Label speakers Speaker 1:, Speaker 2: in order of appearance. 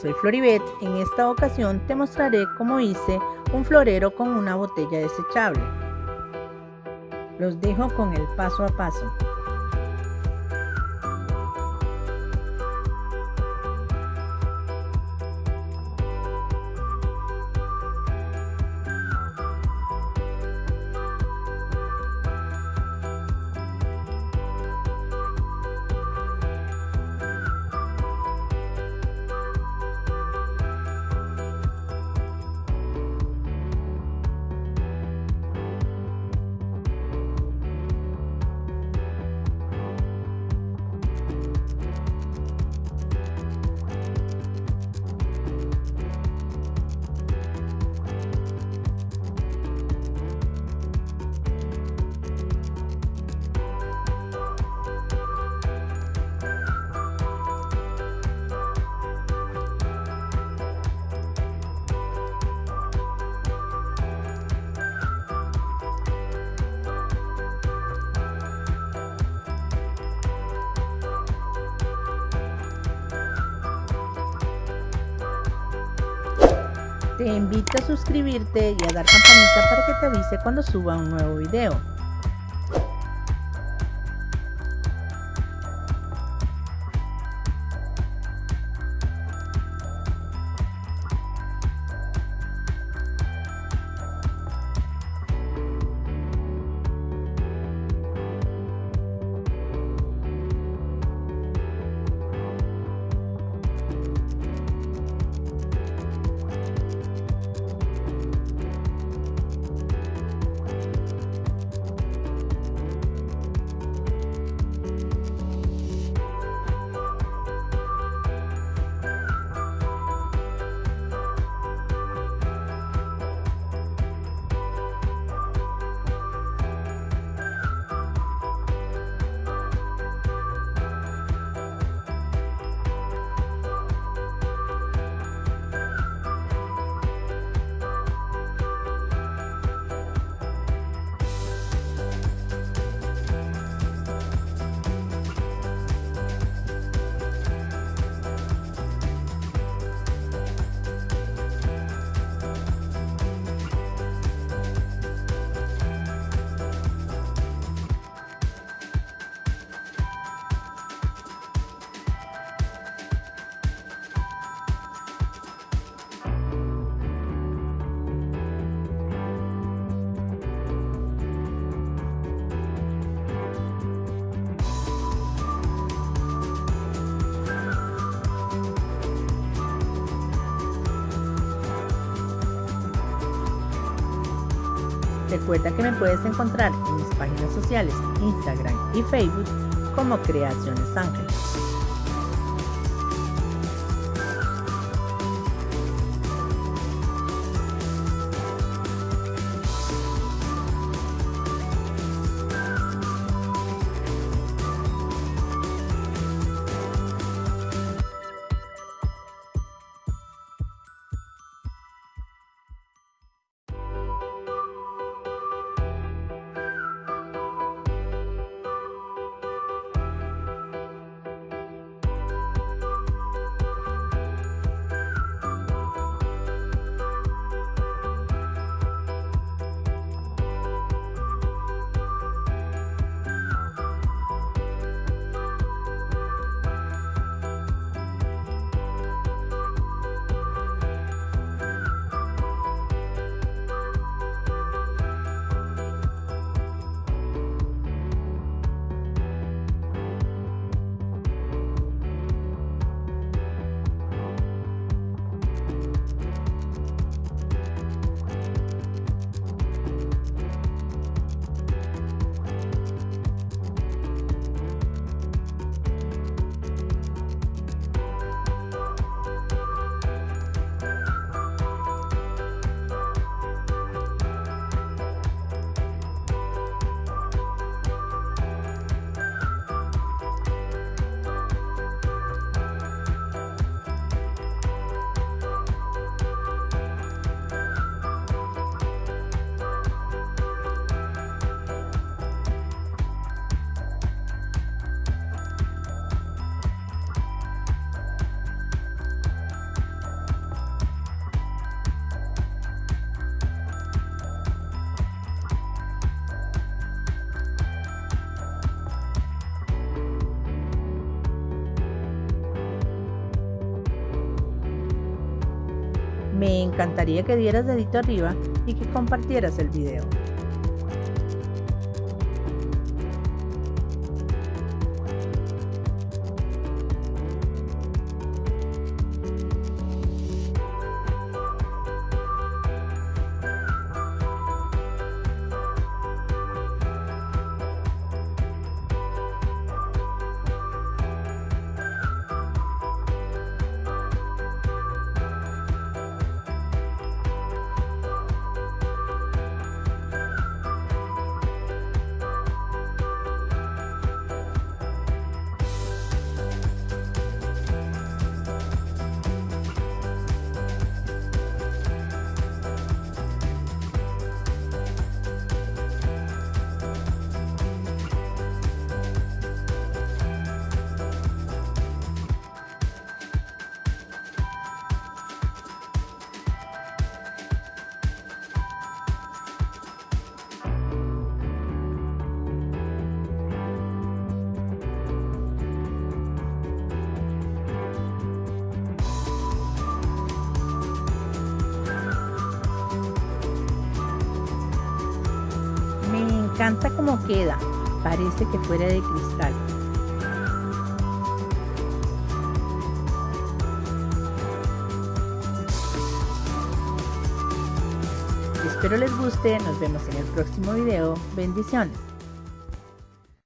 Speaker 1: soy Floribet. En esta ocasión te mostraré cómo hice un florero con una botella desechable. Los dejo con el paso a paso. Te invito a suscribirte y a dar campanita para que te avise cuando suba un nuevo video. Recuerda que me puedes encontrar en mis páginas sociales, Instagram y Facebook como Creaciones Ángeles. Me encantaría que dieras dedito arriba y que compartieras el video. Encanta como queda, parece que fuera de cristal. Espero les guste, nos vemos en el próximo video, bendiciones.